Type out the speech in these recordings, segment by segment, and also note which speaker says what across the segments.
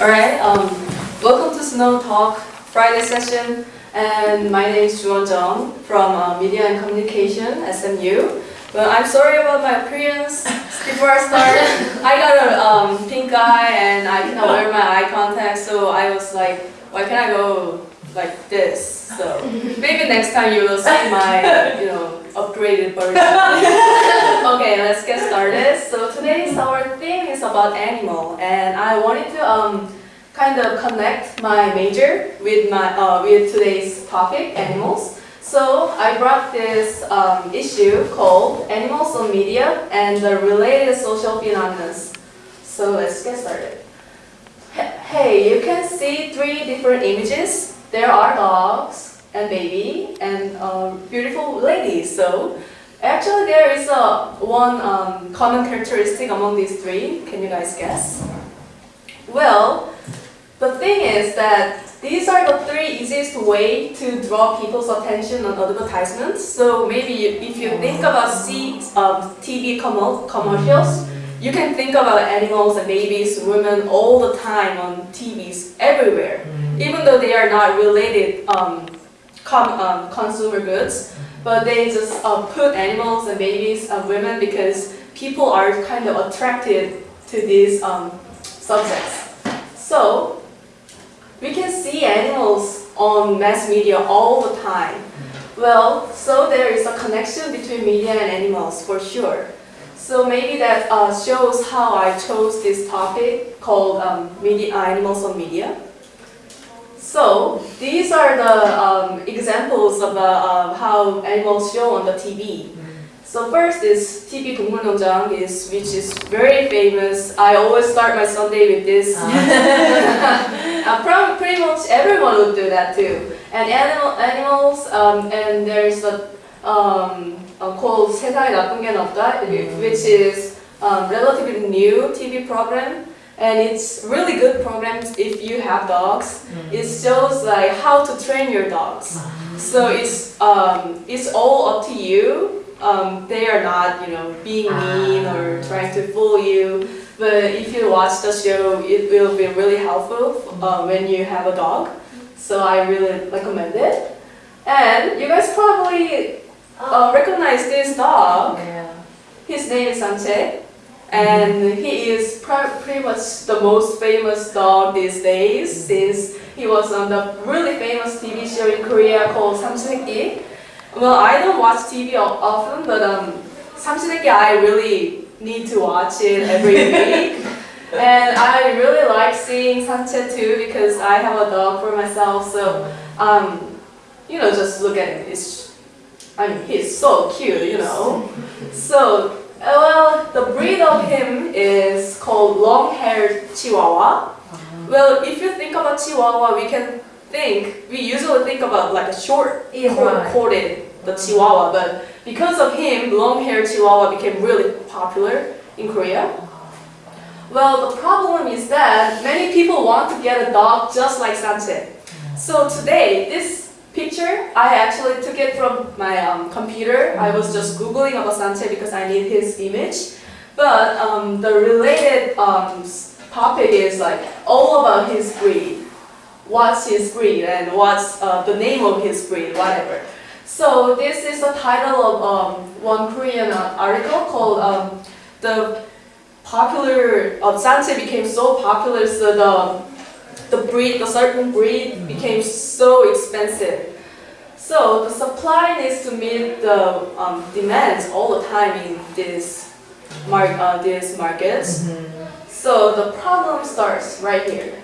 Speaker 1: Alright, um, welcome to Snow Talk Friday session. And my name is Juwon Jung from uh, Media and Communication, SMU. Well, I'm sorry about my appearance. Before I start, I got a um, pink eye and I cannot wear my eye contact, so I was like, why can't I go like this? So maybe next time you will see my, you know, upgraded version. okay, let's get started. So today's our theme is about animal, and I wanted to um, kind of connect my major with my uh, with today's topic, animals. So I brought this um, issue called Animals on Media and the Related Social Phenomena. So let's get started. Hey, you can see three different images. There are dogs and baby and uh, beautiful ladies. So actually there is a one um, common characteristic among these three. Can you guys guess? Well, the thing is that these are the three easiest way to draw people's attention on advertisements. So maybe if you think about see, um, TV commercials, you can think about animals and babies, women all the time on TVs everywhere, even though they are not related um, com um, consumer goods. But they just uh, put animals and babies and women because people are kind of attracted to these um, subjects. So we can see animals on mass media all the time. Well, so there is a connection between media and animals for sure. So maybe that uh, shows how I chose this topic called um, media, animals on media. So these are the um, examples of uh, how animals show on the TV. So first is TV 동물농장 is which is very famous. I always start my Sunday with this. uh, pretty much everyone would do that too. And animal animals um, and there's a um, uh, called 세상에 나쁜 게 없다, which is um, relatively new TV program. And it's really good programs if you have dogs. It shows like how to train your dogs. So it's um, it's all up to you um, they are not, you know, being mean or trying to fool you. But if you watch the show, it will be really helpful uh, when you have a dog. So I really recommend it. And you guys probably uh, recognize this dog. His name is Sanche. And he is pretty much the most famous dog these days mm-hmm. since he was on the really famous TV show in Korea called Samsuneki. Well, I don't watch TV often, but um, Samsuneki I really need to watch it every week. and I really like seeing Sanche too because I have a dog for myself, so um, you know, just look at him. It's, I mean, he's so cute, you know. so, uh, well, breed of him is called long-haired Chihuahua. Uh-huh. Well, if you think about Chihuahua, we can think, we usually think about like a short,
Speaker 2: Yeah,
Speaker 1: corded, the Chihuahua, but because of him, long-haired Chihuahua became really popular in Korea. Uh-huh. Well, the problem is that many people want to get a dog just like Sanche. So today, this picture, I actually took it from my um, computer. I was mm-hmm. just googling about Sanche because I need his image. But um, the related um, topic is like all about his breed. What's his breed and what's uh, the name of his breed, whatever. So this is the title of um, one Korean uh, article called um, the popular uh, Sanche became so popular so the the breed the certain breed became so expensive. So the supply needs to meet the um, demands all the time in this mar- uh, these markets. So the problem starts right here.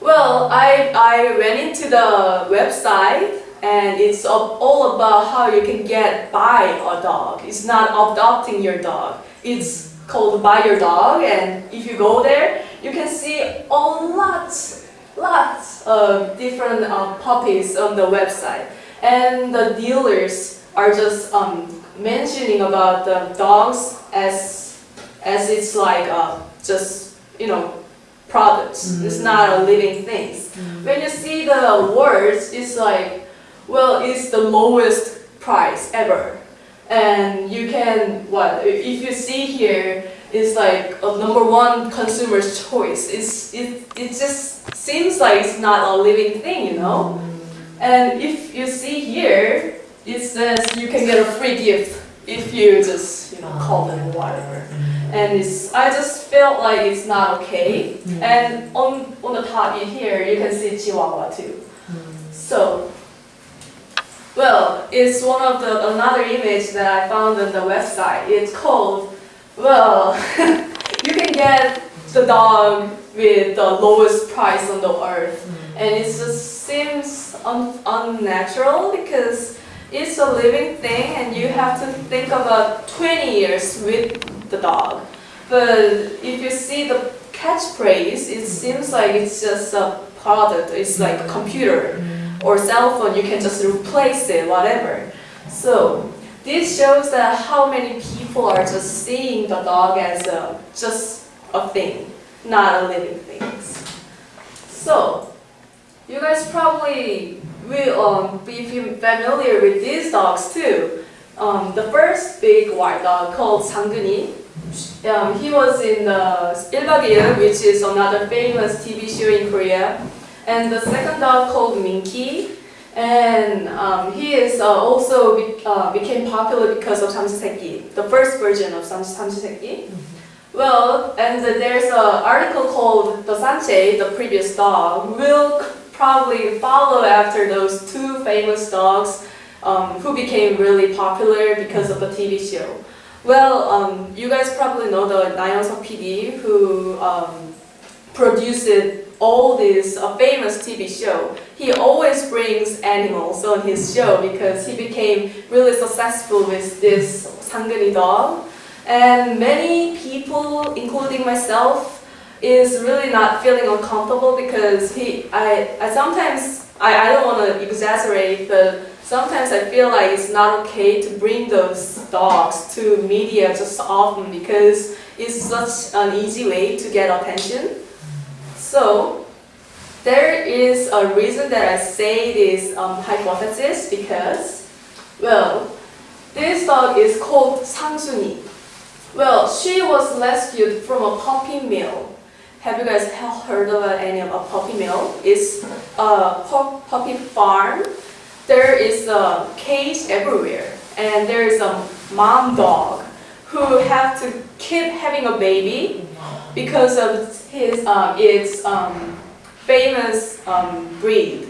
Speaker 1: Well, I, I went into the website and it's all- all about how you can get buy a dog. It's not adopting your dog. It's called buy your dog and if you go there, you can see a lot, lots of different uh, puppies on the website. And the dealers are just um, mentioning about the dogs as as it's like uh, just you know products. It's not a living things. When you see the words, it's like well, it's the lowest price ever. And you can what if you see here is like a number one consumer's choice. It's, it, it just seems like it's not a living thing, you know? And if you see here, it says you can get a free gift if you just, you know, call them or whatever. Mm. And it's, I just felt like it's not okay. Mm. And on, on the top in here, you can see Chihuahua too. Mm. So, well, it's one of the, another image that I found on the website. It's called, well, you can get the dog with the lowest price on the earth. And it just seems un, unnatural because it's a living thing and you have to think about 20 years with the dog. But if you see the catchphrase, it seems like it's just a product, it's like a mm-hmm. computer or mm-hmm. cell phone, you can just replace it, whatever. So this shows that how many people are just seeing the dog as a, just a thing, not a living thing. So you guys probably we will be familiar with these dogs too. Um, the first big white dog called Sangguni, um, he was in the 1박 which is another famous TV show in Korea. And the second dog called Minky, and um, he is uh, also be, uh, became popular because of Samjiseki, the first version of Samjiseki. Well, and there's an article called The Sanche, the previous dog, will probably follow after those two famous dogs um, who became really popular because of the TV show. Well, um, you guys probably know the Nayeonsuk PD who um, produced all this uh, famous TV show. He always brings animals on his show because he became really successful with this Sangguni dog. And many people, including myself, is really not feeling uncomfortable because he, I, I sometimes, I, I don't want to exaggerate, but sometimes I feel like it's not okay to bring those dogs to media just often because it's such an easy way to get attention. So, there is a reason that I say this um, hypothesis because, well, this dog is called Sangsuni. Well, she was rescued from a puppy mill. Have you guys heard of any of a puppy mill? It's a puppy farm. There is a cage everywhere, and there is a mom dog who have to keep having a baby because of his um, its um, famous um, breed.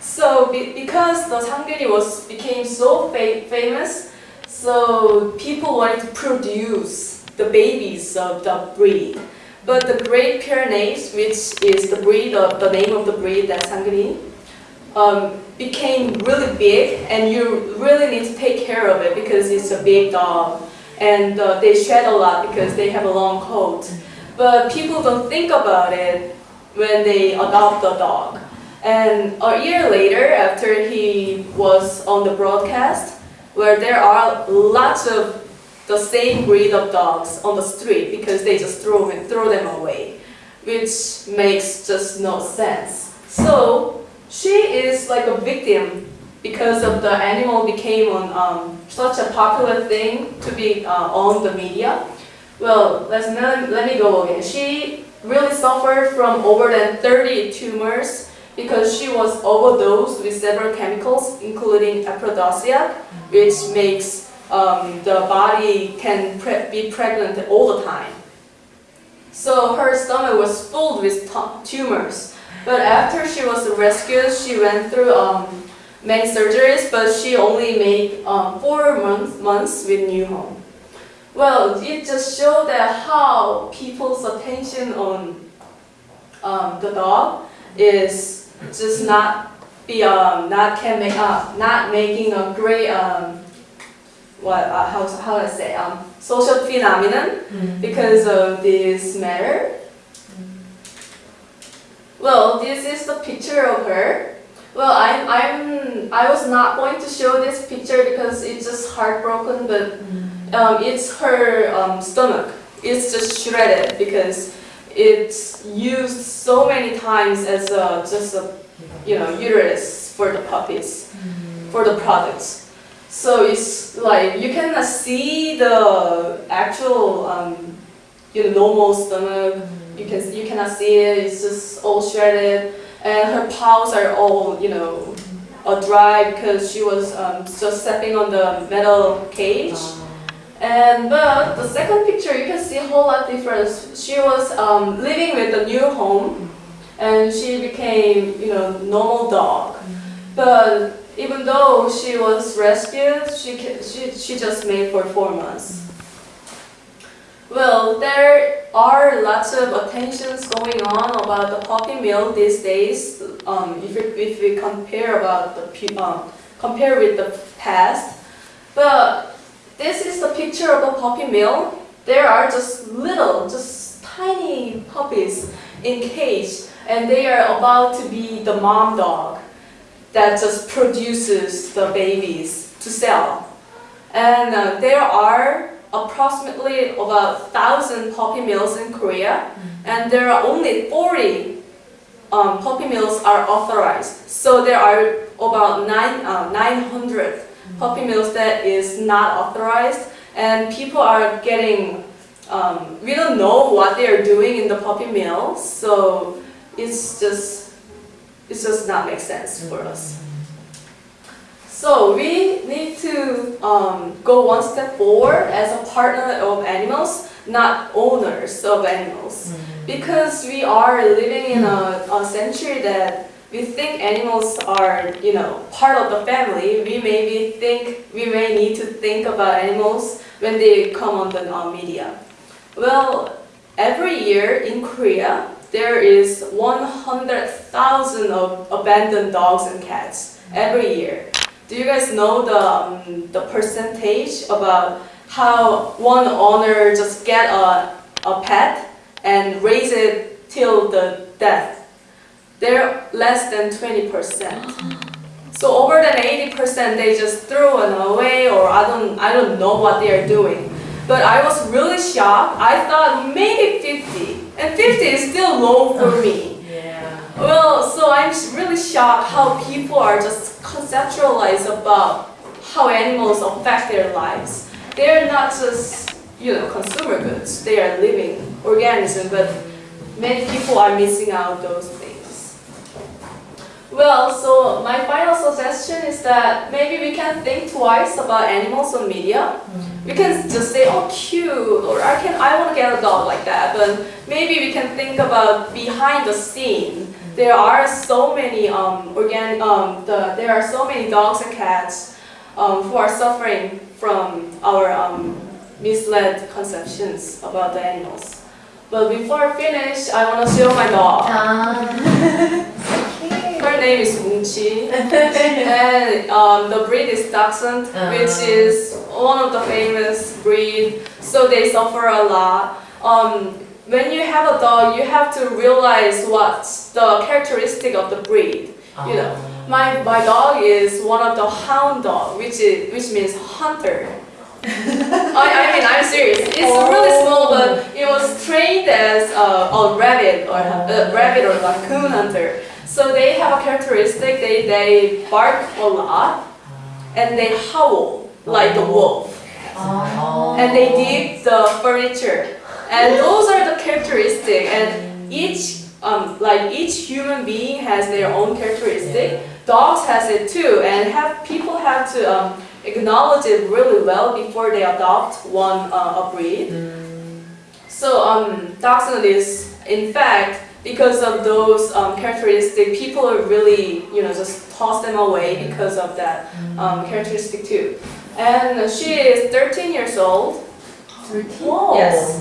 Speaker 1: So be because the Sangguni was became so fa famous, so people wanted to produce the babies of the breed. But the Great Pyrenees, which is the breed of the name of the breed that Sangguni, um, became really big, and you really need to take care of it because it's a big dog, and uh, they shed a lot because they have a long coat. But people don't think about it when they adopt a dog. And a year later, after he was on the broadcast, where there are lots of the same breed of dogs on the street because they just throw them, throw them away, which makes just no sense. So she is like a victim because of the animal became on, um, such a popular thing to be uh, on the media. Well, let's, let, me go again. She really suffered from over than 30 tumors because she was overdosed with several chemicals, including aphrodisiac, which makes um, the body can pre be pregnant all the time. So her stomach was filled with tumors. But after she was rescued, she went through um, many surgeries, but she only made um, four months, months with new home. Well, it just showed that how people's attention on um, the dog is just not be um, not can make uh, not making a great um, what uh, how how to say um, social phenomenon mm. because of this matter. Well, this is the picture of her. Well, I'm I'm I was not going to show this picture because it's just heartbroken, but. Mm um, it's her um, stomach. It's just shredded because it's used so many times as a, just a you know uterus for the puppies, for the products. So it's like you cannot see the actual um, you know normal stomach. You can you cannot see it. It's just all shredded, and her paws are all you know uh, dry because she was um, just stepping on the metal cage. And but the second picture, you can see a whole lot difference. She was um, living with a new home, and she became, you know, normal dog. But even though she was rescued, she she she just made for four months. Well, there are lots of attentions going on about the puppy mill these days. Um, if, we, if we compare about the um, compare with the past, but this is the picture of a puppy mill. There are just little, just tiny puppies in cage, and they are about to be the mom dog that just produces the babies to sell. And uh, there are approximately about thousand puppy mills in Korea, and there are only 40 um, puppy mills are authorized. So there are about nine, uh, 900 puppy mills that is not authorized, and people are getting. Um, we don't know what they are doing in the puppy mills, so it's just it does not make sense for us. So we need to um, go one step forward as a partner of animals, not owners of animals, because we are living in a, a century that we think animals are, you know, part of the family. We maybe think we may need to think about animals when they come on the media. Well, every year in Korea, there is 100,000 of abandoned dogs and cats every year. Do you guys know the um, the percentage about how one owner just get a, a pet and raise it till the death? They're less than 20%. So over than 80% they just throw it away or I don't I don't know what they are doing. But I was really shocked. I thought maybe 50. And 50 is still low for me.
Speaker 2: Yeah.
Speaker 1: Well, so I'm really shocked how people are just conceptualized about how animals affect their lives. They're not just you know consumer goods; they are living organisms. But many people are missing out those things. Well, so my final suggestion is that maybe we can think twice about animals on media. We can just say, "Oh, cute," or "I can, I want to get a dog like that." But maybe we can think about behind the scene there are so many um, organ um, the, there are so many dogs and cats um, who are suffering from our um, misled conceptions about the animals. But before I finish, I want to show my dog. Her name is 뭉치, and um, the breed is Dachshund, which is one of the famous breed. So they suffer a lot. Um, when you have a dog, you have to realize what's the characteristic of the breed. You know, my, my dog is one of the hound dog, which is which means hunter. I, I mean, I'm serious. It's really small, but it was trained as a, a rabbit or a rabbit or raccoon hunter. So they have a characteristic. They they bark a lot, and they howl like a wolf, and they dig the furniture. And those are the characteristics. And each um, like each human being has their own characteristic. Dogs has it too, and have people have to um, acknowledge it really well before they adopt one uh, a breed. So um, dachshund is in fact because of those um, characteristics, people are really you know just toss them away because of that um, characteristic too. And she is 13 years old.
Speaker 2: Whoa.
Speaker 1: Yes,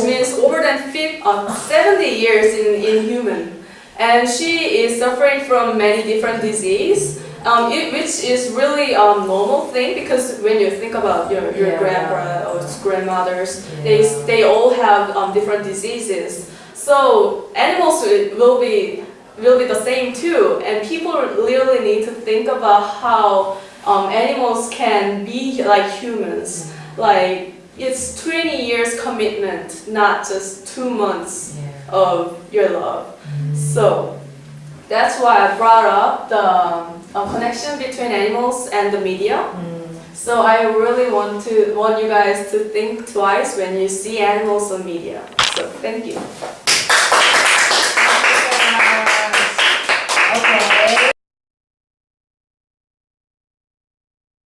Speaker 1: which means over than uh, 70 years in, in human. And she is suffering from many different disease, um, it, which is really a um, normal thing because when you think about your, your
Speaker 2: Yeah.
Speaker 1: grandpa or grandmothers,
Speaker 2: Yeah.
Speaker 1: they, they all have um, different diseases. So animals will be will be the same too, and people really need to think about how um, animals can be like humans. Like it's 20 years commitment, not just two months
Speaker 2: Yeah.
Speaker 1: of your love. So that's why I brought up the um, connection between animals and the media. So I really want to want you guys to think twice when you see animals on media. So thank you.